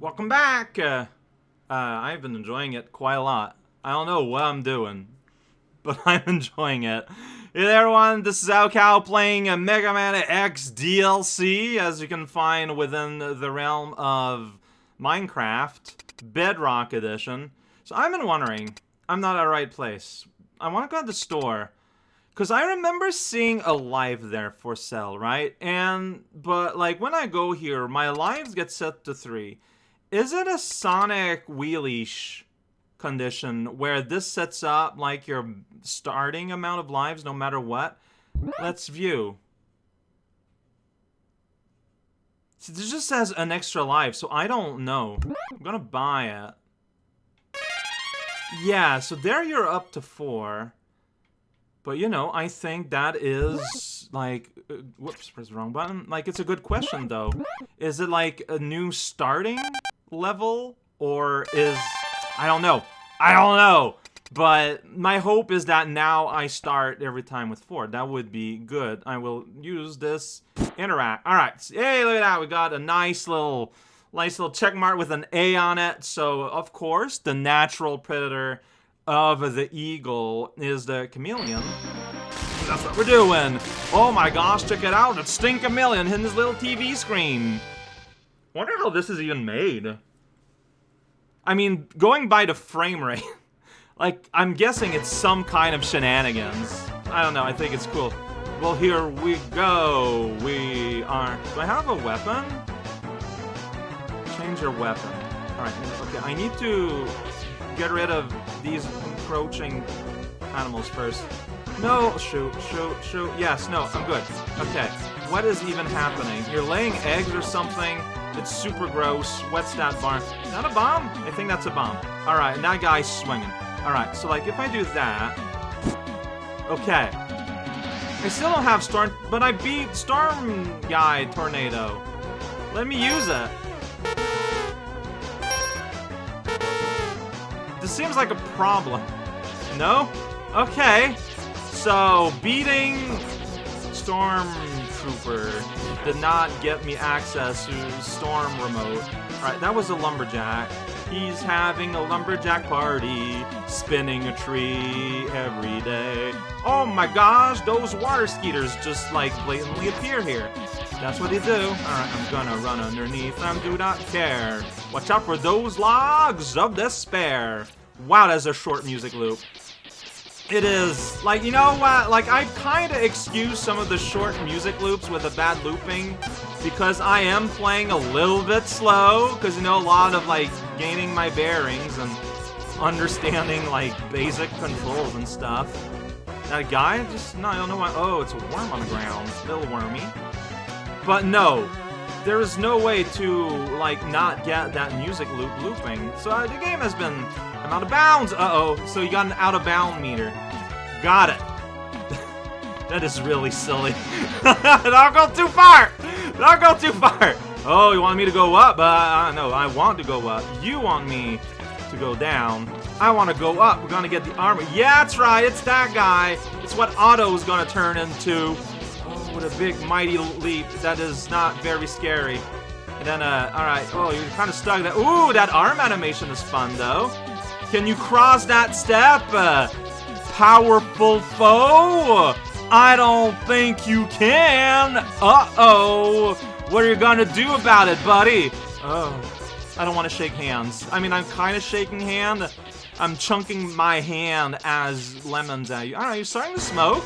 welcome back. Uh, uh, I've been enjoying it quite a lot. I don't know what I'm doing, but I'm enjoying it. Hey there, everyone. This is raocow playing a Mega Man X DLC, as you can find within the realm of Minecraft Bedrock Edition. So I've been wondering, I'm not at the right place. I want to go to the store. Because I remember seeing a live there for sale, right? And, but like when I go here, my lives get set to three. Is it a Sonic wheelish condition where this sets up like your starting amount of lives no matter what? Let's view. See, this just says an extra life, so I don't know. I'm gonna buy it. Yeah, so there you're up to four. But, you know, I think that is, like... Uh, whoops, press the wrong button. Like, it's a good question, though. Is it, like, a new starting level? Or is... I don't know. I don't know! But my hope is that now I start every time with four. That would be good. I will use this interact. Alright, hey, look at that. We got a nice little, nice little check mark with an A on it. So, of course, the natural predator of the eagle is the chameleon. That's what we're doing. Oh my gosh, check it out. It's Sting Chameleon hitting his little TV screen. Wonder how this is even made. I mean, going by the frame rate, like, I'm guessing it's some kind of shenanigans. I don't know, I think it's cool. Well, here we go. We are... Do I have a weapon? Change your weapon. Alright, okay, I need to get rid of these encroaching animals first. No, shoot, shoot, shoot. Yes, no, I'm good. Okay, what is even happening? You're laying eggs or something? It's super gross. What's that barn? Is that a bomb? I think that's a bomb. Alright, and that guy's swinging. Alright, so like, if I do that... Okay. I still don't have Storm... But I beat Storm Guy Tornado. Let me use it. This seems like a problem. No? Okay. So, beating Stormtrooper did not get me access to Storm Remote. Alright, that was a Lumberjack. He's having a Lumberjack party, spinning a tree every day. Oh my gosh, those water skeeters just, like, blatantly appear here. That's what they do. Alright, I'm gonna run underneath them, do not care. Watch out for those logs of despair. Wow, that's a short music loop. It is. Like, you know what? Like, I kind of excuse some of the short music loops with the bad looping because I am playing a little bit slow because, you know, a lot of, like, gaining my bearings and understanding, like, basic controls and stuff. That guy just, no, I don't know why. Oh, it's a worm on the ground. It's a Little wormy. But no, there is no way to, like, not get that music loop looping. So uh, the game has been I'm out of bounds! Uh-oh. So you got an out-of-bound meter. Got it. that is really silly. Don't go too far! Don't go too far! Oh, you want me to go up? But uh, no, I want to go up. You want me to go down. I want to go up. We're gonna get the armor. Yeah, that's right. It's that guy. It's what Otto's gonna turn into. Oh, what a big, mighty leap. That is not very scary. And then, uh, alright. Oh, you're kind of stuck there. Ooh, that arm animation is fun, though. Can you cross that step? Uh, powerful foe? I don't think you can. Uh-oh. What are you gonna do about it, buddy? Oh, I don't want to shake hands. I mean, I'm kind of shaking hand. I'm chunking my hand as lemons at you. Know, you're starting to smoke?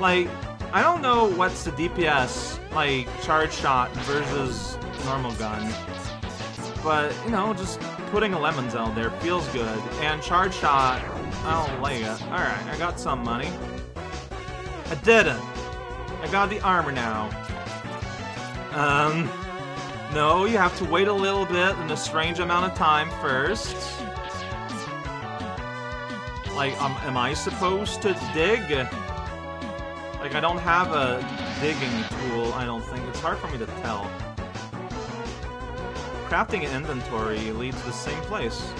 Like, I don't know what's the DPS, like, charge shot versus normal gun. But, you know, just putting a lemon zone there feels good. And charge shot, I don't like it. Alright, I got some money. I didn't. I got the armor now. Um, no, you have to wait a little bit in a strange amount of time first. Like, um, am I supposed to dig? Like, I don't have a digging tool, I don't think. It's hard for me to tell crafting an inventory leads to the same place.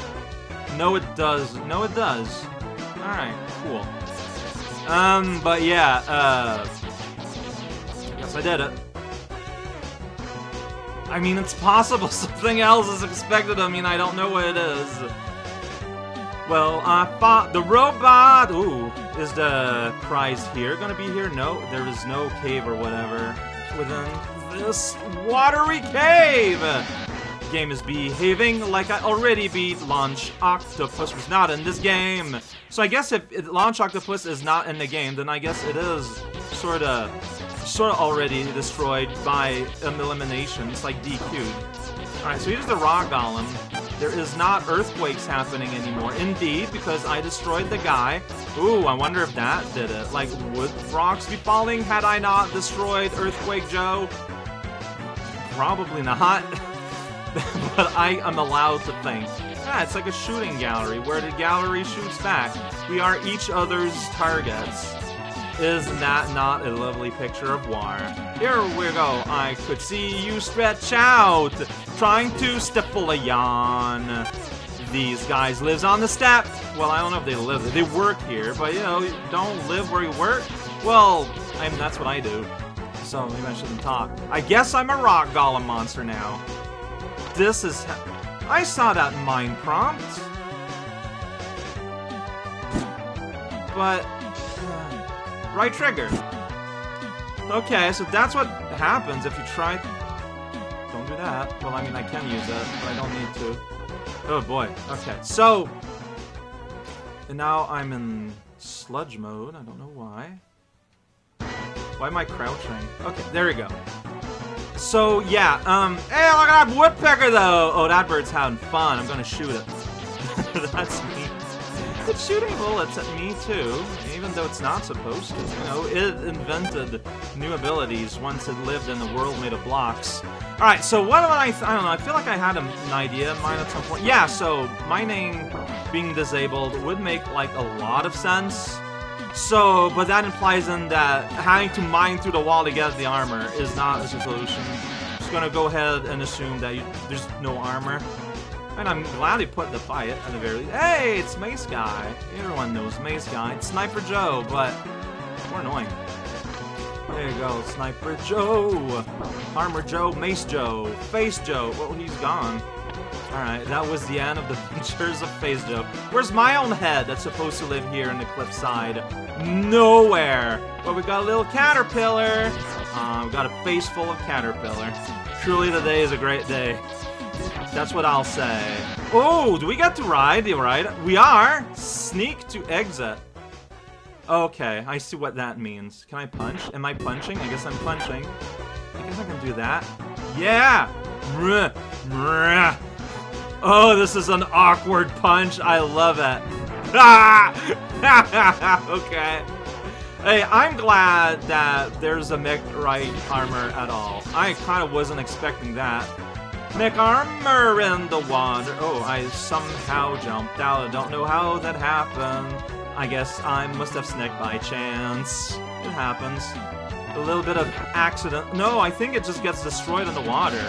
No, it does. No, it does. Alright, cool. Um, but yeah, uh... Guess I did it. I mean, it's possible something else is expected I mean, I don't know what it is. Well, I thought the robot, ooh, is the prize here gonna be here? No, there is no cave or whatever within this watery cave. Game is behaving like I already beat Launch Octopus was not in this game. So I guess if Launch Octopus is not in the game, then I guess it is sort of sort of already destroyed by elimination. It's like DQ'd. Alright, so here's the Rock Golem. There is not earthquakes happening anymore. Indeed, because I destroyed the guy. Ooh, I wonder if that did it. Like, would rocks be falling had I not destroyed Earthquake Joe? Probably not. but I am allowed to think. Yeah, it's like a shooting gallery where the gallery shoots back. We are each other's targets. Is that not a lovely picture of war? Here we go. I could see you stretch out, trying to stifle a yawn. These guys lives on the step. Well, I don't know if they live. They work here, but you know, don't live where you work. Well, I mean, that's what I do. So maybe I shouldn't talk. I guess I'm a rock golem monster now. This is... I saw that mind prompt. But... Uh, right trigger. Okay, so that's what happens if you try... Don't do that. Well, I mean, I can use it, but I don't need to. Oh boy. Okay, so... And now I'm in sludge mode. I don't know why. Why am I crouching? Okay, there we go. So, yeah, um, hey, look at that woodpecker, though! Oh, that bird's having fun. I'm gonna shoot it. That's me. It's shooting bullets at me too, even though it's not supposed to. You know, it invented new abilities once it lived in a world made of blocks. Alright, so what do I... I don't know, I feel like I had an idea in mind at some point. Yeah, so mining being disabled would make, like, a lot of sense. So, but that implies then that having to mine through the wall to get the armor is not a solution. Just gonna go ahead and assume that you, there's no armor. And I'm glad he put the fight at the very least. Hey, it's Mace Guy. Everyone knows Mace Guy. It's Sniper Joe, but more annoying. There you go, Sniper Joe. Armor Joe, Mace Joe, Face Joe. Well, he's gone. Alright, that was the end of the Adventures of Face Joe. Where's my own head that's supposed to live here in the cliffside? Nowhere! But we got a little caterpillar. Uh, we got a face full of caterpillar. Truly, today is a great day. That's what I'll say. Oh, do we get to ride the ride? We are! Sneak to exit. Okay, I see what that means. Can I punch? Am I punching? I guess I'm punching. I guess I can do that. Yeah! Oh, this is an awkward punch. I love it. Ah! okay. Hey, I'm glad that there's a mech right armor at all. I kind of wasn't expecting that. Mech armor in the water. Oh, I somehow jumped out. I don't know how that happened. I guess I must have snicked by chance. It happens. A little bit of accident. No, I think it just gets destroyed in the water.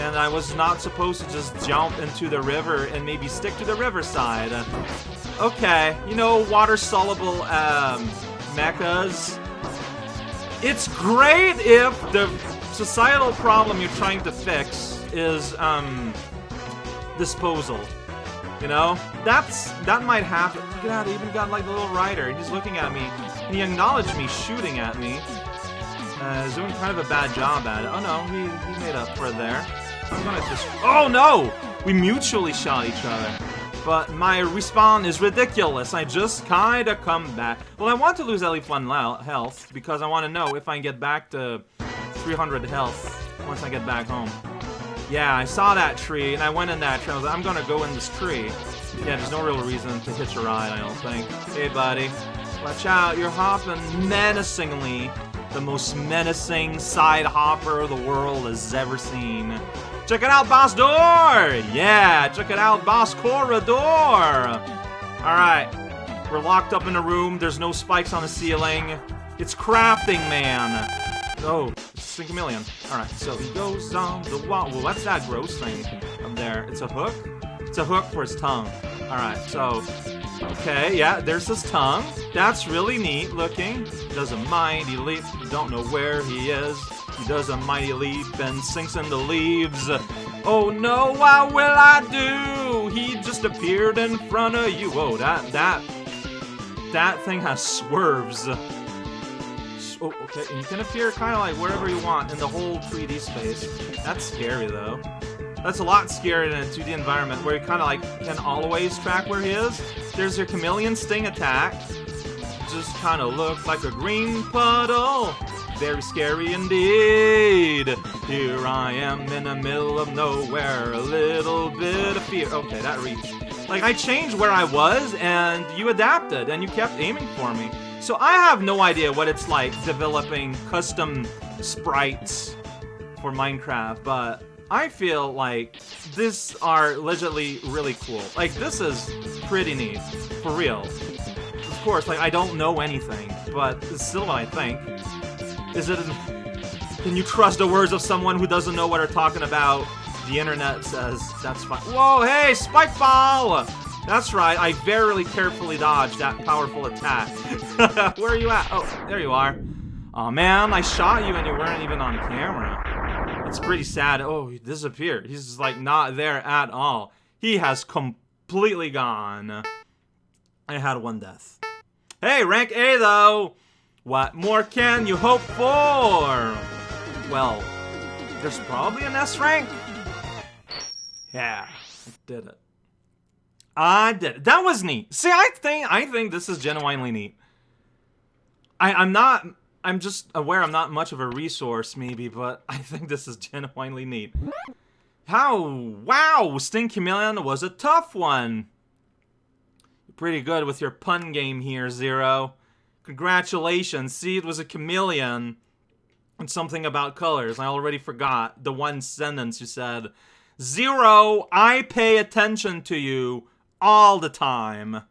And I was not supposed to just jump into the river and maybe stick to the riverside. Okay, you know, water-soluble um, mechas. It's great if the societal problem you're trying to fix is um, disposal. You know, that's that might happen. Look at that, he even got like the little rider. He's looking at me, and he acknowledged me shooting at me. Uh, he's doing kind of a bad job at it. Oh no, he, he made up for it there. I'm gonna just. Oh no! We mutually shot each other. But my respawn is ridiculous. I just kinda come back. Well, I want to lose at least one health because I want to know if I can get back to 300 health once I get back home. Yeah, I saw that tree, and I went in that tree. I was like, I'm gonna go in this tree. Yeah, there's no real reason to hitch a ride, I don't think. Hey, buddy. Watch out, you're hopping menacingly. The most menacing side hopper the world has ever seen. Check it out, Boss Door! Yeah, check it out, Boss Corridor! Alright, we're locked up in a room. There's no spikes on the ceiling. It's Crafting Man. Oh, Sink a million. Alright, so he goes on the wall. Well, what's that gross thing up there? It's a hook? It's a hook for his tongue. Alright, so... Okay, yeah, there's his tongue. That's really neat looking. Doesn't mind, he leap. Don't know where he is. He does a mighty leap and sinks in the leaves. Oh no, what will I do? He just appeared in front of you. Oh, that that that thing has swerves. Oh, okay, and you can appear kind of like wherever you want in the whole 3D space. That's scary though. That's a lot scarier than a 2D environment where you kind of like can always track where he is. There's your chameleon sting attack. Just kind of looks like a green puddle. Very scary indeed. Here I am in the middle of nowhere. A little bit of fear. Okay, that reached. Like, I changed where I was, and you adapted, and you kept aiming for me. So I have no idea what it's like developing custom sprites for Minecraft, but I feel like these are legitimately really cool. Like, this is pretty neat. For real. Of course, like, I don't know anything, but it's still what I think. Is it... Can you trust the words of someone who doesn't know what they're talking about? The internet says that's fine. Whoa, hey, spike ball! That's right, I very carefully dodged that powerful attack. Where are you at? Oh, there you are. oh, man, I shot you and you weren't even on camera. It's pretty sad. Oh, he disappeared. He's like not there at all. He has completely gone. I had one death. Hey, rank A though! What more can you hope for? Well, there's probably an S rank. Yeah, I did it. I did it. That was neat. See, I think I think this is genuinely neat. I, I'm not I'm just aware I'm not much of a resource, maybe, but I think this is genuinely neat. How? Wow, Sting Chameleon was a tough one. You're pretty good with your pun game here, Zero. Congratulations. See, it was a chameleon and something about colors. I already forgot the one sentence you said. Zero, I pay attention to you all the time.